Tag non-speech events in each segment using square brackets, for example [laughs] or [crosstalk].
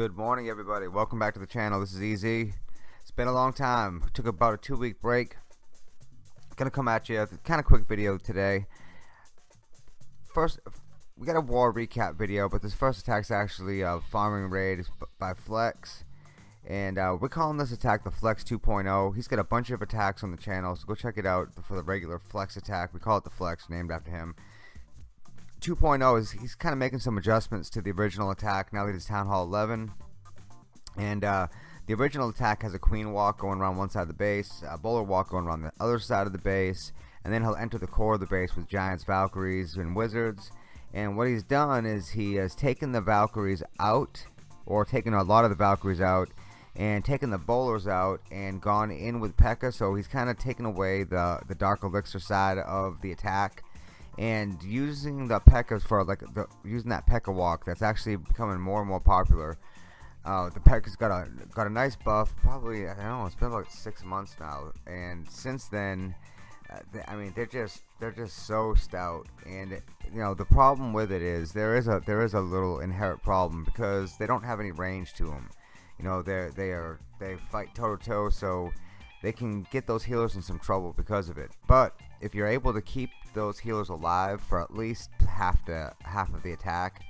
Good morning everybody. Welcome back to the channel. This is Easy. It's been a long time. Took about a two week break. Gonna come at you. Kind of quick video today. First, we got a war recap video, but this first attack is actually a farming raid by Flex. And uh, we're calling this attack the Flex 2.0. He's got a bunch of attacks on the channel, so go check it out for the regular Flex attack. We call it the Flex, named after him. 2.0 is he's kind of making some adjustments to the original attack now that it's Town Hall 11 and uh, the original attack has a queen walk going around one side of the base a bowler walk going around the other side of the base and then he'll enter the core of the base with giants valkyries and wizards and what he's done is he has taken the valkyries out or taken a lot of the valkyries out and taken the bowlers out and gone in with P.E.K.K.A. so he's kind of taken away the the dark elixir side of the attack and using the P.E.K.K.A for like the, using that P.E.K.K.A walk that's actually becoming more and more popular uh, the P.E.K.K.A's got a got a nice buff probably I don't know it's been about six months now and since then uh, they, I mean they're just they're just so stout and you know the problem with it is there is a there is a little inherent problem because they don't have any range to them you know they're they are they fight toe to toe so they can get those healers in some trouble because of it. But if you're able to keep those healers alive for at least half the half of the attack,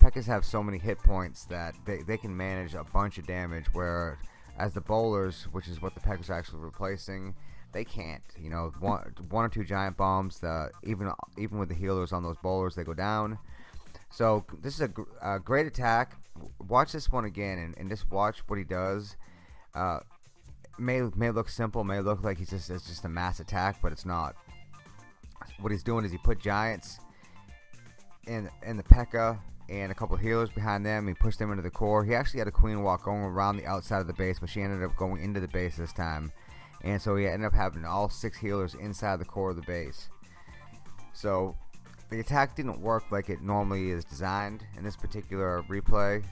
P.E.K.K.As have so many hit points that they, they can manage a bunch of damage where as the bowlers, which is what the P.E.K.K.As are actually replacing, they can't. You know, one one or two giant bombs, the even even with the healers on those bowlers, they go down. So this is a, a great attack. Watch this one again and, and just watch what he does. Uh, may may look simple, may look like he's just it's just a mass attack, but it's not. What he's doing is he put giants in in the P.E.K.K.A and a couple healers behind them. He pushed them into the core. He actually had a queen walk going around the outside of the base, but she ended up going into the base this time. And so he ended up having all six healers inside the core of the base. So the attack didn't work like it normally is designed in this particular replay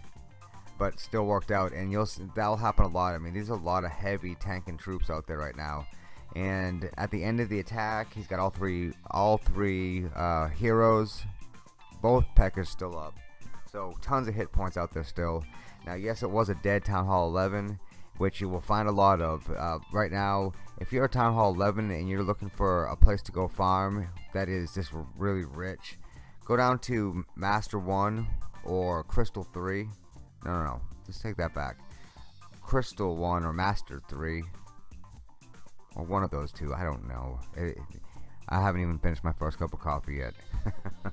but still worked out and you'll that'll happen a lot I mean there's a lot of heavy tanking troops out there right now and at the end of the attack he's got all three all three uh, heroes both P.E.K.K.As still up so tons of hit points out there still now yes it was a dead Town Hall 11 which you will find a lot of uh, right now if you're a Town Hall 11 and you're looking for a place to go farm that is just really rich go down to Master 1 or Crystal 3 no, no, no. Let's take that back. Crystal 1 or Master 3. Or one of those two. I don't know. It, I haven't even finished my first cup of coffee yet. [laughs]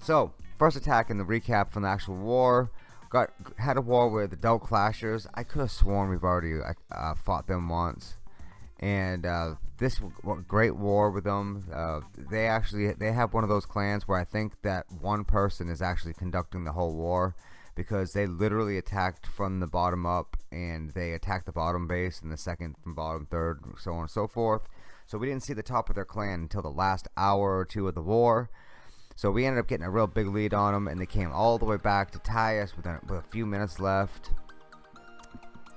so, first attack in the recap from the actual war. Got Had a war with the Adult Clashers. I could have sworn we've already uh, fought them once. And uh, this great war with them. Uh, they actually they have one of those clans where I think that one person is actually conducting the whole war because they literally attacked from the bottom up and they attacked the bottom base and the second from bottom third so on and so forth. So we didn't see the top of their clan until the last hour or two of the war. So we ended up getting a real big lead on them and they came all the way back to tie us with a, with a few minutes left.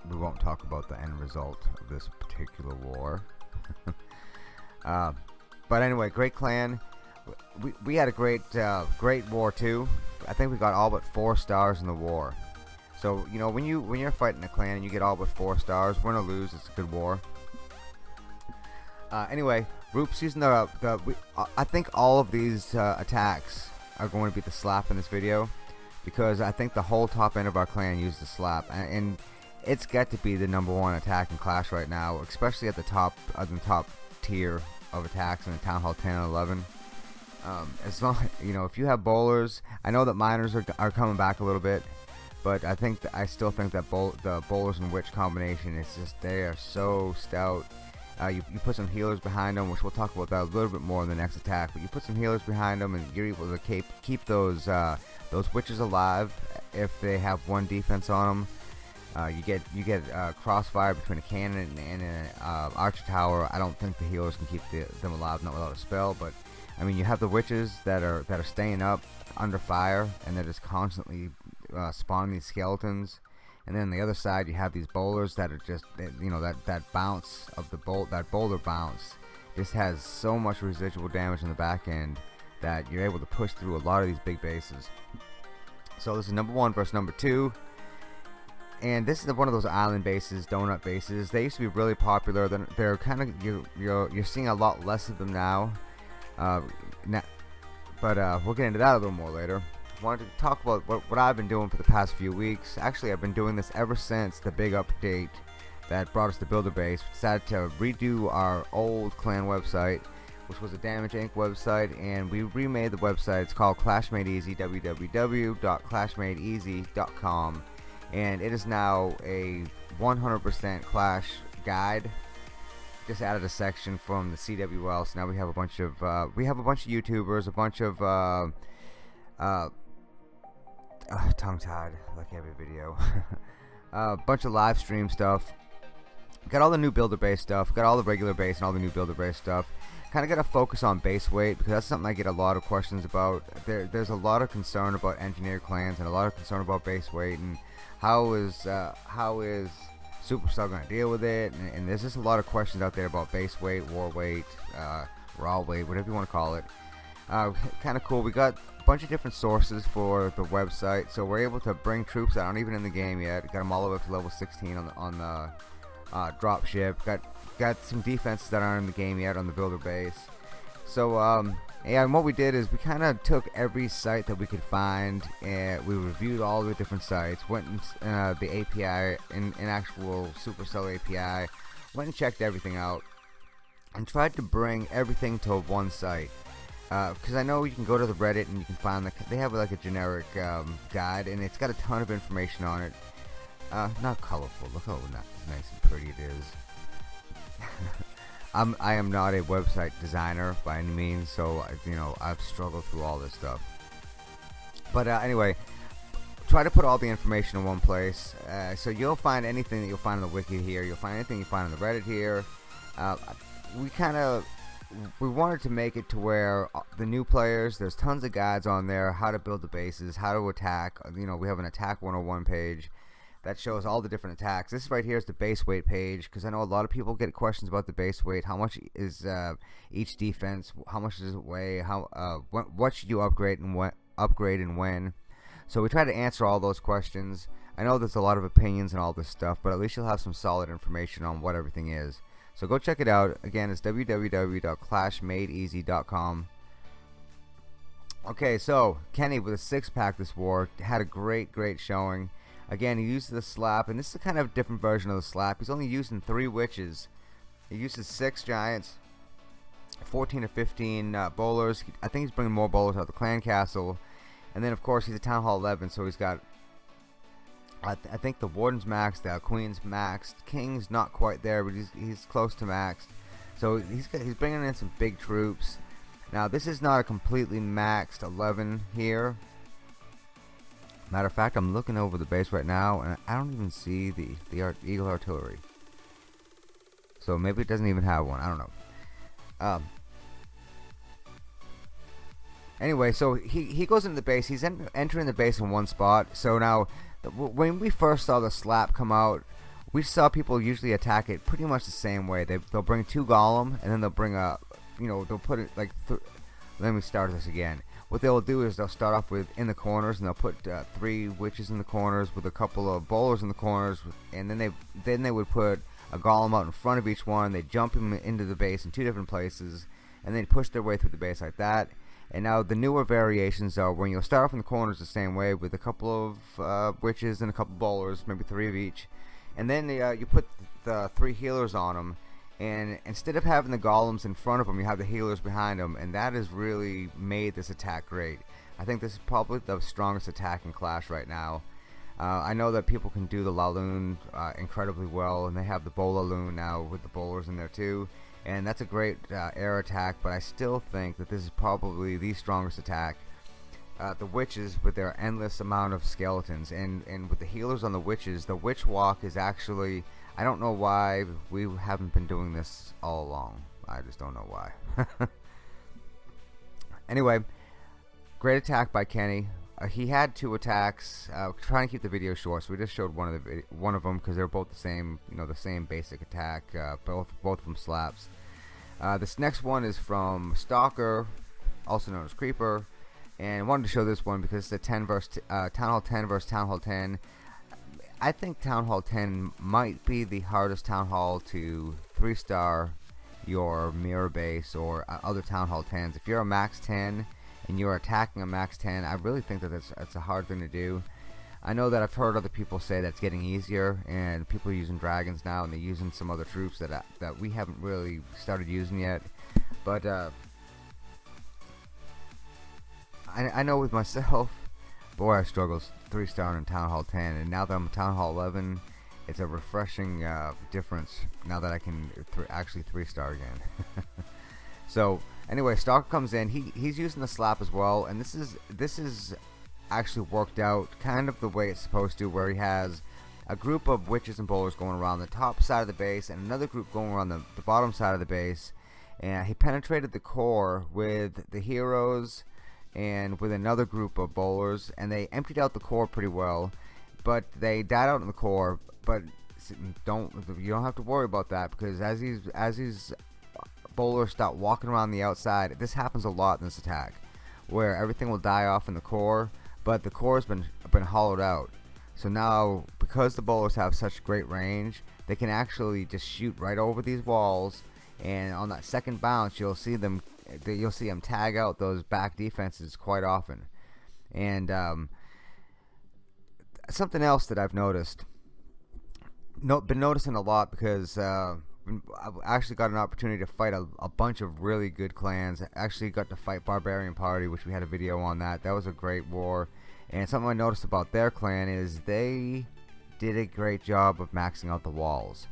We won't talk about the end result of this particular war. [laughs] Uh, but anyway great clan. We, we had a great uh, great war too I think we got all but four stars in the war. So you know when you when you're fighting a clan and you get all but four stars, win or lose, it's a good war. Uh, anyway, Roop's using the the. We, uh, I think all of these uh, attacks are going to be the slap in this video because I think the whole top end of our clan used the slap and, and it's got to be the number one attack in Clash right now, especially at the top of the top tier of attacks in the Town Hall 10 and 11. Um, as [laughs] long, you know, if you have bowlers, I know that miners are, are coming back a little bit, but I think I still think that bowl, the bowlers and witch combination is just they are so stout. Uh, you, you put some healers behind them, which we'll talk about that a little bit more in the next attack. But you put some healers behind them, and you're able to keep keep those uh, those witches alive if they have one defense on them. Uh, you get you get uh, crossfire between a cannon and an uh, archer tower. I don't think the healers can keep the, them alive, not without a spell, but I mean, you have the witches that are that are staying up under fire, and they're just constantly uh, spawning these skeletons. And then on the other side, you have these bowlers that are just, you know, that that bounce of the bolt, that boulder bounce, just has so much residual damage in the back end that you're able to push through a lot of these big bases. So this is number one versus number two. and this is one of those island bases, donut bases. They used to be really popular. They're, they're kind of you you're you're seeing a lot less of them now. Uh, now but uh, we'll get into that a little more later. Wanted to talk about what, what I've been doing for the past few weeks. Actually, I've been doing this ever since the big update that brought us to Builder Base. We decided to redo our old clan website, which was a Damage Inc. website, and we remade the website. It's called Clash Made Easy, www.clashmadeeasy.com, and it is now a 100% Clash guide just added a section from the CWL. So now we have a bunch of uh, we have a bunch of YouTubers, a bunch of uh, uh, uh [sighs] tongue tied like every video, a [laughs] bunch of live stream stuff. Got all the new builder base stuff. Got all the regular base and all the new builder base stuff. Kind of got to focus on base weight because that's something I get a lot of questions about. There, there's a lot of concern about engineer clans and a lot of concern about base weight and how is uh, how is Supercell going to deal with it? And, and, there's just a lot of questions out there about base weight, war weight, uh, raw weight, whatever you want to call it. Uh, [laughs] kind of cool. We got a bunch of different sources for the website, so we're able to bring troops that aren't even in the game yet. Got them all the way up to level 16 on the on the uh, drop ship. Got got some defenses that aren't in the game yet on the builder base. So um, and what we did is we kind of took every site that we could find and we reviewed all the different sites, went in uh, the API, in, in actual Supercell API, went and checked everything out, and tried to bring everything to one site. Because uh, I know you can go to the Reddit and you can find the, they have like a generic um, guide and it's got a ton of information on it. Uh, not colorful. Look how nice and pretty it is. [laughs] I'm I am not a website designer by any means, so you know I've struggled through all this stuff. But uh, anyway, try to put all the information in one place. Uh, so you'll find anything that you'll find on the wiki here. You'll find anything you find on the Reddit here. Uh, we kind of we wanted to make it to where uh, the new players there's tons of guides on there how to build the bases how to attack you know we have an attack 101 page that shows all the different attacks. This right here is the base weight page because I know a lot of people get questions about the base weight. How much is uh, each defense? How much does it weigh? How uh, what, what should you upgrade and what upgrade and when? So we try to answer all those questions. I know there's a lot of opinions and all this stuff, but at least you'll have some solid information on what everything is. So go check it out. Again, it's www.clashmadeeasy.com. Okay, so Kenny with a six pack this war had a great, great showing. Again, he uses the slap, and this is a kind of different version of the slap. He's only using three witches. He uses six giants, 14 to 15 uh, bowlers. I think he's bringing more bowlers out of the clan castle. And then, of course, he's a Town Hall 11, so he's got I, th I, think the warden's maxed out, queen's maxed, king's not quite there, but he's he's close to maxed. So he's he's bringing in some big troops. Now this is not a completely maxed 11 here. Matter of fact, I'm looking over the base right now, and I don't even see the the art, Eagle Artillery. So maybe it doesn't even have one. I don't know. Um. Anyway, so he he goes into the base. He's en entering the base in one spot. So now, when we first saw the slap come out, we saw people usually attack it pretty much the same way. They they'll bring two golem, and then they'll bring a, you know, they'll put it like. let me start this again what they'll do is they'll start off with in the corners and they'll put uh, three witches in the corners with a couple of bowlers in the corners and then they then they would put a golem out in front of each one. They jump him into the base in two different places and then push their way through the base like that. And now the newer variations are when you'll start off in the corners the same way with a couple of uh, witches and a couple bowlers maybe three of each. And then uh, you put the three healers on them and instead of having the golems in front of them you have the healers behind them and that has really made this attack great. I think this is probably the strongest attack in Clash right now. Uh, I know that people can do the Laloon uh, incredibly well and they have the Bolaloon now with the bowlers in there too. And that's a great uh, air attack but I still think that this is probably the strongest attack. Uh, the witches with their endless amount of skeletons and and with the healers on the witches the witch walk is actually I don't know why we haven't been doing this all along. I just don't know why. [laughs] anyway, great attack by Kenny. Uh, he had two attacks. Uh, trying to keep the video short, so we just showed one of the one of them because they're both the same, you know, the same basic attack. Uh, both both from slaps. Uh, this next one is from Stalker, also known as Creeper, and I wanted to show this one because it's a 10 versus uh, Town Hall 10 versus Town Hall 10. I think Town Hall 10 might be the hardest Town Hall to 3 star your mirror base or uh, other Town Hall 10s. If you're a max 10 and you're attacking a max 10, I really think that it's, a hard thing to do. I know that I've heard other people say that's getting easier and people are using dragons now and they're using some other troops that, uh, that we haven't really started using yet. But uh, I, I know with myself, boy I struggled 3 star in Town Hall 10 and now that I'm Town Hall 11 it's a refreshing uh, difference now that I can th actually 3 star again. [laughs] so anyway Stalker comes in he he's using the slap as well and this is this is actually worked out kind of the way it's supposed to where he has a group of witches and bowlers going around the top side of the base and another group going around the, the bottom side of the base and he penetrated the core with the heroes and with another group of bowlers and they emptied out the core pretty well but they died out in the core but don't you don't have to worry about that because as these as these bowlers start walking around the outside this happens a lot in this attack where everything will die off in the core but the core has been been hollowed out. So now because the bowlers have such great range they can actually just shoot right over these walls and on that second bounce you'll see them you'll see them tag out those back defenses quite often and um, something else that I've noticed no, been noticing a lot because uh, I actually got an opportunity to fight a, a, bunch of really good clans. I actually got to fight Barbarian Party, which we had a video on that. That was a great war. And something I noticed about their clan is they did a great job of maxing out the walls.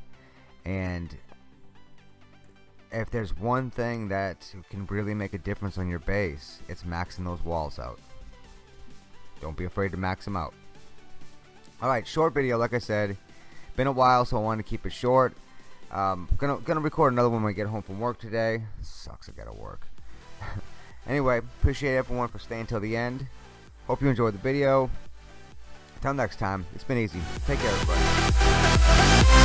And if there's one thing that can really make a difference on your base, it's maxing those walls out. Don't be afraid to max them out. Alright, short video, like I said. Been a while, so I wanted to keep it short. Um, gonna gonna record another one when I get home from work today. Sucks, I gotta work. [laughs] anyway, appreciate everyone for staying till the end. Hope you enjoyed the video. Till next time, it's been easy. Take care, everybody.